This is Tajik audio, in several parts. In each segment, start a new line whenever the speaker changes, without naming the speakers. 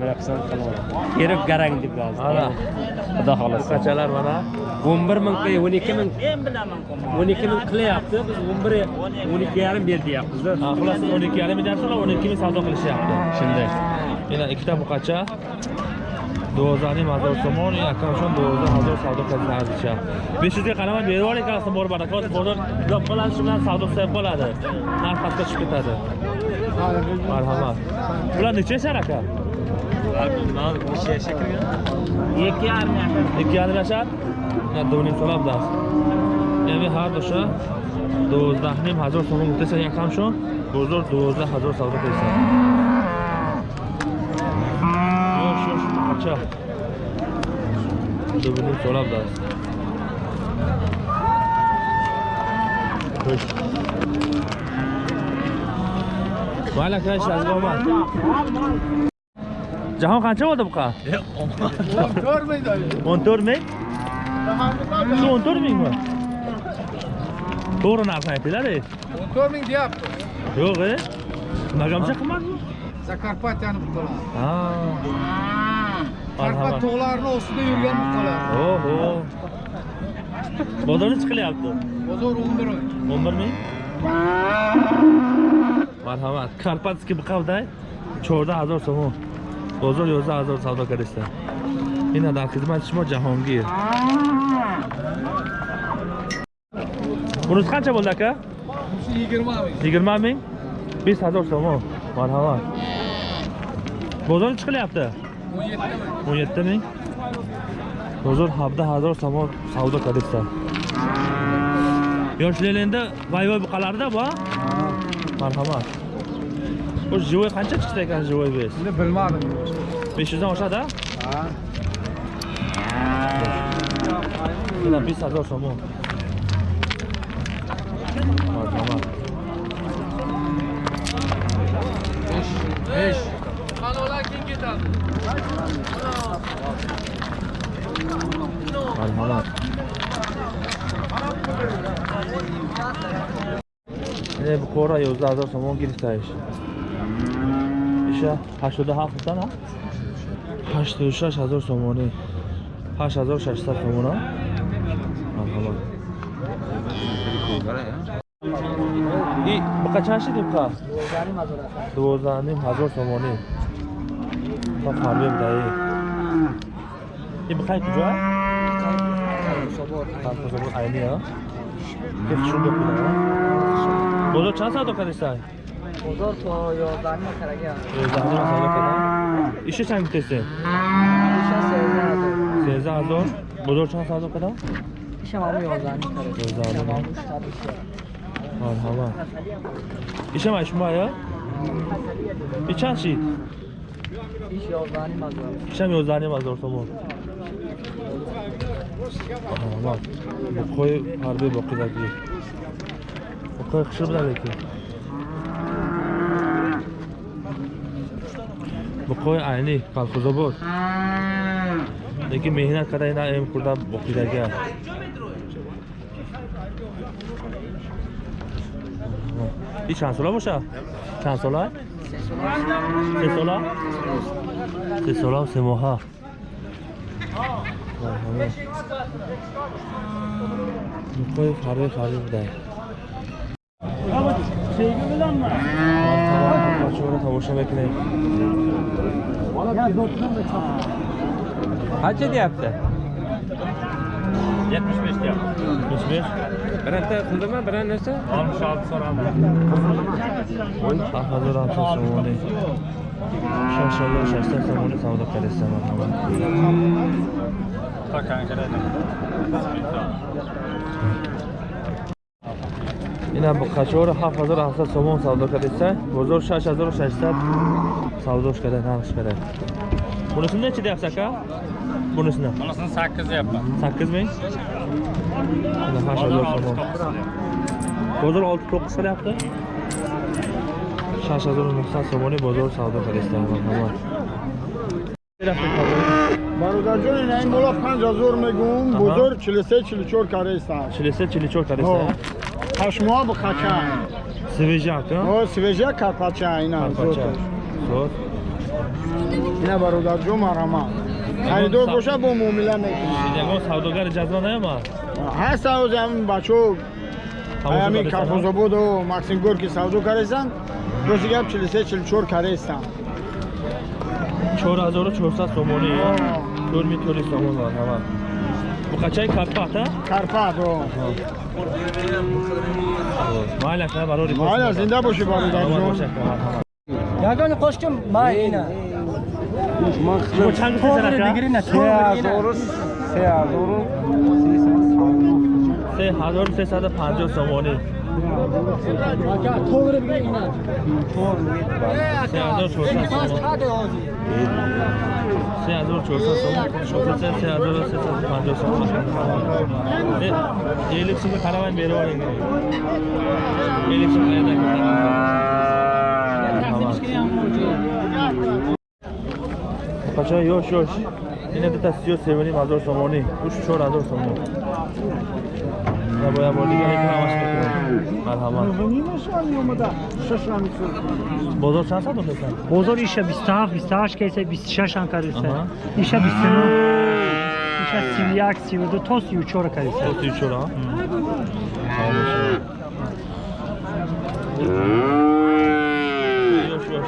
рафтаистанд
Kerib garang deb yozdi.
Ana.
Xudo xolasa.
qachalar mana
11 ming qo'y 12 ming 12 ming qilyapti. Biz 11 12 yarim ber deyapmiz-da.
Ha, xullas 12 yarim milyardlar 12 ming savdo qilishyapti
Shunday.
ina ikkita buqacha 12000 hazor somon yakamshon 12000 savdo qilishni arzicha 500 ga qaramay berib oling qarasam bor barakot bozor gap qiladi shu bilan savdo qilib qoladi narx pastga tushib ketadi marhamat bular necha yashar aka
Ikki yarim yashar.
ikki yarim yashar na do'ning so'rab das ya'ni har dusha 12000 hazor so'm desa yakamshon bozor 12000 savdo qilsa yosh yosh qacha do'ning so'rab das Xo'sh. Mayli aka, ishlarga omad. Jahon qancha bo'ldi buqa? 14 ming? Shu 14 mingmi? To'g'ri narxni aytinglar, ey.
14 ming deyapti.
Yo'q, ey. Nimagamcha qimmat bu?
Zakarpatyani buqalar.
Ha.
Karpat
Marhamat.
tog'larini ostida yurgan buqalar.
Oho. Bozor necha qilyapti?
Bozor 11 oy.
11 ming? Marhamat. Karpatskiy buqavday 14000 so'm. بازار 11000 سوداگری است این در خدمت شما جهانگیر بروز قنچه بولد
که؟ 20 ming
20 hazar so'm. Marhamat. Bozor chiqilyapti?
17 ming.
Bozor 17 hazar so'm savdo qilibdi. Yoshlarlarda voy-voy buqalarda bor? Marhamat. Bu jivoy qancha chiqdi ekan jivoy bez?
Bilmadim.
500'dan aşağıda?
Ha.
Yine bir saat olsun bu. Tamam.
5 Kanola kim gitar?
Kanola. Ne bu kora yozlar da somon giriştayiş. İşte haşoda hafızdan ha. 8600 so'mona. Marhamat. I bu qanchashi deb qa? 12000 so'moni. Ta farqi dai. I bu qaysi joy? Qancha so'm ayni ya? Deb tushundim buni. Bozor chand savdo qilisang?
بازار تا 11 ماه کرگه
Yo'zlarni savdo qilaman. Ishi chang bitasi?
ایشان 13 هزار
13000. Bozor chand savdo qilaman?
ایشان همون 11 ماه کرگه
11
ایشان
ماه.
همون شب ایشه
Marhamat. Ishim aytishma ya. Bir chand shit?
ایش 11 نیم هزار
Isham 12000 so'm. Marhamat. Bu qo'y harbiy boqidagi. Bu qo'y qishir bilan lekin. Bu qo'y ayni qalquzobod. Lekin mehnat qarayna em kurda boqidagi. Bir chand so'la bo'sha? Chand so'la? Se so'la? Se so'la, se moha. Marhamat. Bu qo'y Zobaczymy na tą uşamakine. Kaç hediye yaptı?
75 diyor.
75.
Birinde kıldırma, birin neyse? 66 soram.
Hazır altı soğuğunu. Şaşırlı şaşırlı soğuğunu savda kalesi var. Takan kalesi. ина бо қачора 7700 сомон савдо кардеса бозор 6600 савдош карда нархш карда bunisi necha deyapsiz aka bunisini
Bunisini 8 deyapman.
8 ming mana 8000 somon bozor 6 9 qilyapti 6900 somoni bozor savdo qilishdi marhamat
бародарҷон ин ин бола 5000 мегум
Аҳа.
бузург 43 44 кареста
43 44 qilishdi
Ҳашмоа бухача
свежак
о свежа карпача ина.
Зот.
ина бародарҷон марама харидор боша бо муомила мекунад.
Ягон савдогари ҷазма наяма
ҳаст ҳаоз ҳамин бачо. Ҳамин калхозободу максим горки савдо карестанд рӯзи гап 43 44 карестанд
4400 сомони 4400 сомон марҳамат буқачаи карпата
карпат о.
Майли ака барори
майла зинда бошӣ бародарҷон
ягони қошким ма ина.
чанд се ҳазору сесаду панҷоҳ сомонӣ се ҳазору чорсад сомон се ҳазору чорсад сомон. шофер се се ҳазору сесаду панҷоҳ сомон эликсига қаравайн бероварин эликсига қача ёш ёш ина дита сию севаним ҳазор сомонӣ уш чор ҳазор сомон набоя бо дигар ин ҳамаш мекунем марҳамат. Бозор чанд сад охесан
бозор иша 27 28 кайса 26 ам кариса
Аҳа.
иша 29 иша 31 32 то 34 кариса
сию чора ёш ёш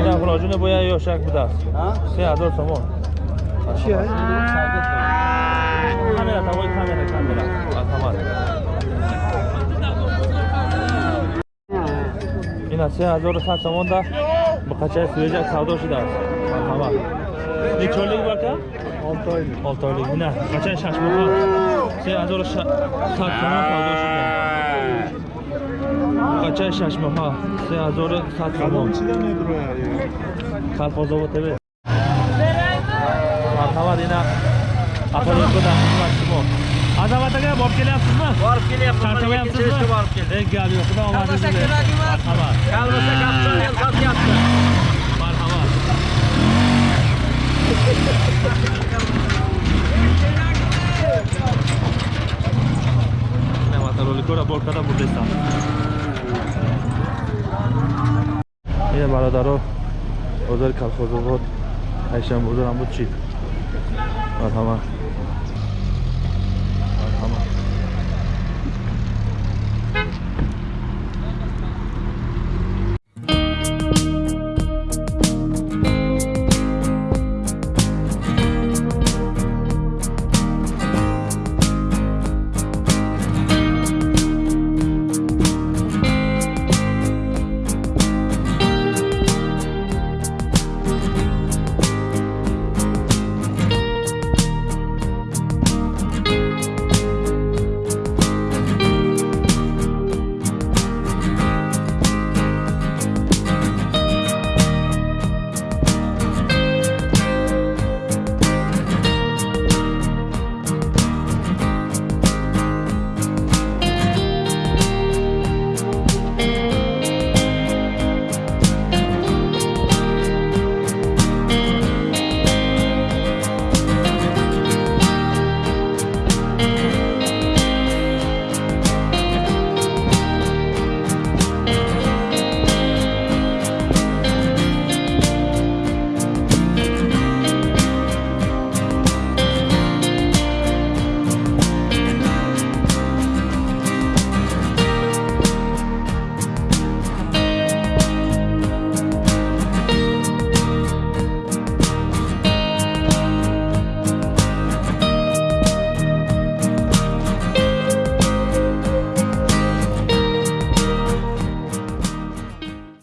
ина хулоҷуна боя ёшак будааст. Се ҳазор сомон камера тавои камера камера. Марҳамат ина се ҳазору сад сомонда ба қачаи свежак савдо шудааст марҳамат нечолик барка олтойлик ина қачаи шашмоҳа се ҳазору сад сомон савдо шуда. Қачаи шашмоҳа се ҳазору сад сомон калфозово тв. Марҳамат ина дар хизмат шумо. Азамат ага бориб кelyapsizmi borib kelyapman charchamayapsizmi borib keldim gap yo'q xudo omadingiz bersin marhamat kalmasa kapchani sotyapti marhamat роликора бор карда бурдестам ин бародаро бозори калхозобод ҳайшам бозорам буд чӣ? Марҳамат